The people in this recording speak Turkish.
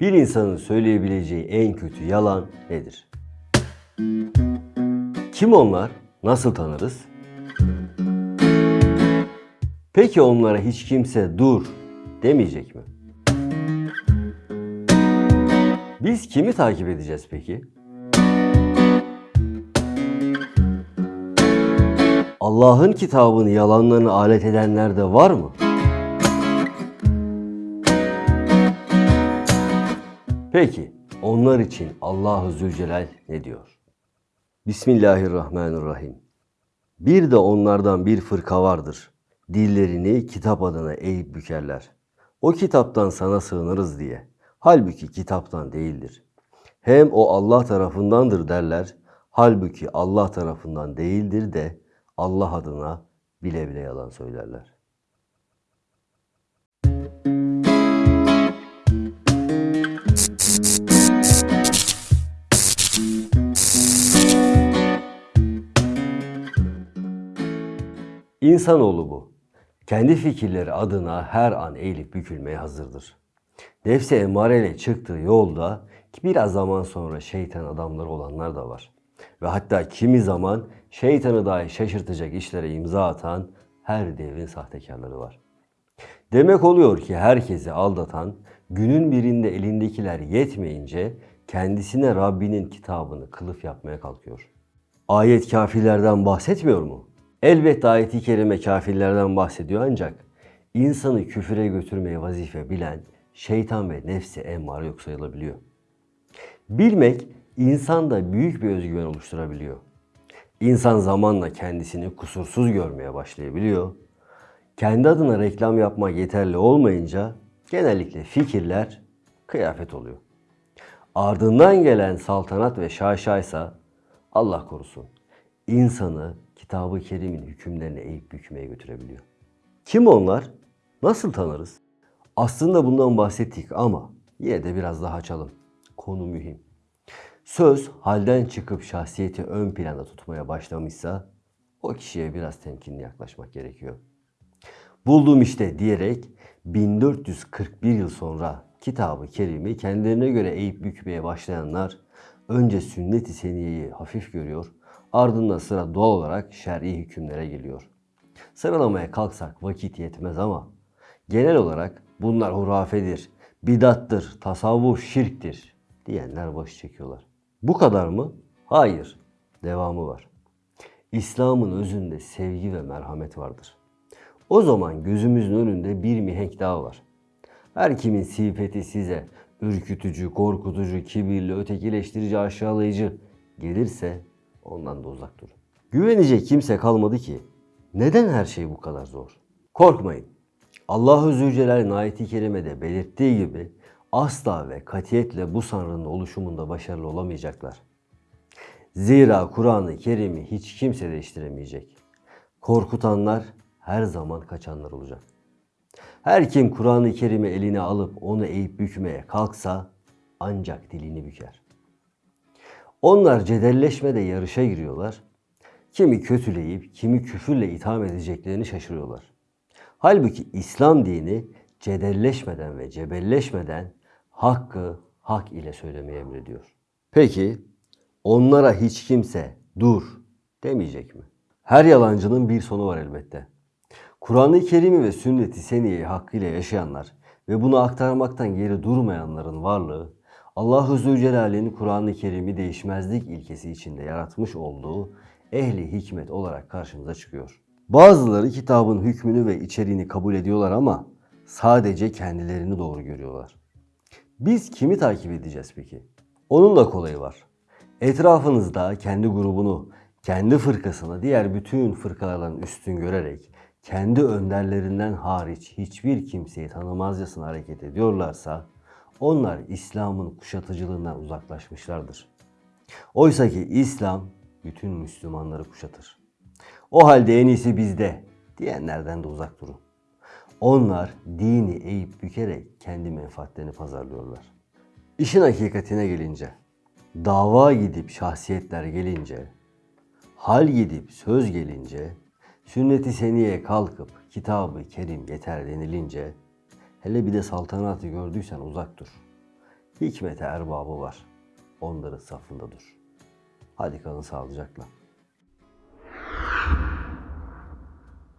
Bir insanın söyleyebileceği en kötü yalan nedir? Kim onlar? Nasıl tanırız? Peki onlara hiç kimse dur demeyecek mi? Biz kimi takip edeceğiz peki? Allah'ın kitabını yalanlarını alet edenler de var mı? Peki onlar için Allahu Zülcelal ne diyor? Bismillahirrahmanirrahim. Bir de onlardan bir fırka vardır. Dillerini kitap adına eğip bükerler. O kitaptan sana sığınırız diye. Halbuki kitaptan değildir. Hem o Allah tarafındandır derler. Halbuki Allah tarafından değildir de Allah adına bile bile yalan söylerler. İnsanoğlu bu. Kendi fikirleri adına her an eğilip bükülmeye hazırdır. Nefsi emareyle çıktığı yolda biraz zaman sonra şeytan adamları olanlar da var. Ve hatta kimi zaman şeytanı dahi şaşırtacak işlere imza atan her devrin sahtekarları var. Demek oluyor ki herkesi aldatan, günün birinde elindekiler yetmeyince kendisine Rabbinin kitabını kılıf yapmaya kalkıyor. Ayet kafirlerden bahsetmiyor mu? Elbette ayeti kerime kafirlerden bahsediyor ancak insanı küfüre götürmeye vazife bilen şeytan ve nefsi emmare yok sayılabiliyor. Bilmek insanda büyük bir özgüven oluşturabiliyor. İnsan zamanla kendisini kusursuz görmeye başlayabiliyor. Kendi adına reklam yapmak yeterli olmayınca genellikle fikirler kıyafet oluyor. Ardından gelen saltanat ve şaşaysa Allah korusun insanı kitabı kerimin hükümlerine eğip bükmeye götürebiliyor. Kim onlar? Nasıl tanırız? Aslında bundan bahsettik ama yine de biraz daha açalım. Konu mühim. Söz halden çıkıp şahsiyeti ön planda tutmaya başlamışsa o kişiye biraz temkinli yaklaşmak gerekiyor. Buldum işte diyerek 1441 yıl sonra kitabı kerimi kendilerine göre eğip bükmeye başlayanlar önce sünnet-i seniyeyi hafif görüyor, ardından sıra doğal olarak şer'i hükümlere geliyor. Sıralamaya kalksak vakit yetmez ama genel olarak bunlar hurafedir, bidattır, tasavvuf şirktir diyenler baş çekiyorlar. Bu kadar mı? Hayır. Devamı var. İslam'ın özünde sevgi ve merhamet vardır. O zaman gözümüzün önünde bir mihenk daha var. Her kimin sifeti size ürkütücü, korkutucu, kibirli, ötekileştirici, aşağılayıcı gelirse ondan da uzak durun. Güvenecek kimse kalmadı ki. Neden her şey bu kadar zor? Korkmayın. Allahu Zülcelal'in ayeti kerimede belirttiği gibi asla ve katiyetle bu sanrının oluşumunda başarılı olamayacaklar. Zira Kur'an-ı Kerim'i hiç kimse değiştiremeyecek. Korkutanlar her zaman kaçanlar olacak. Her kim Kur'an-ı Kerim'i eline alıp onu eğip bükmeye kalksa ancak dilini büker. Onlar cedelleşmede yarışa giriyorlar. Kimi kötüleyip kimi küfürle itham edeceklerini şaşırıyorlar. Halbuki İslam dini cedelleşmeden ve cebelleşmeden hakkı hak ile söylemeyi emrediyor. Peki onlara hiç kimse dur demeyecek mi? Her yalancının bir sonu var elbette. Kur'an-ı Kerim'i ve sünnet-i seniyeyi hakkıyla yaşayanlar ve bunu aktarmaktan geri durmayanların varlığı Allahu Zülcelal'in Kur'an-ı Kerim'i değişmezlik ilkesi içinde yaratmış olduğu ehli hikmet olarak karşımıza çıkıyor. Bazıları kitabın hükmünü ve içeriğini kabul ediyorlar ama sadece kendilerini doğru görüyorlar. Biz kimi takip edeceğiz peki? Onun da kolayı var. Etrafınızda kendi grubunu, kendi fırkasını diğer bütün fırkalardan üstün görerek kendi önderlerinden hariç hiçbir kimseyi tanımazcasına hareket ediyorlarsa onlar İslam'ın kuşatıcılığından uzaklaşmışlardır. Oysa ki İslam bütün Müslümanları kuşatır. O halde en iyisi bizde diyenlerden de uzak durun. Onlar dini eğip bükerek kendi menfaatlerini pazarlıyorlar. İşin hakikatine gelince, dava gidip şahsiyetler gelince, hal gidip söz gelince, sünnet-i seniye kalkıp kitabı kerim yeter denilince, hele bir de saltanatı gördüysen uzak dur. hikmete erbabı var. Onların safında dur. Hadi kalın sağlıcakla.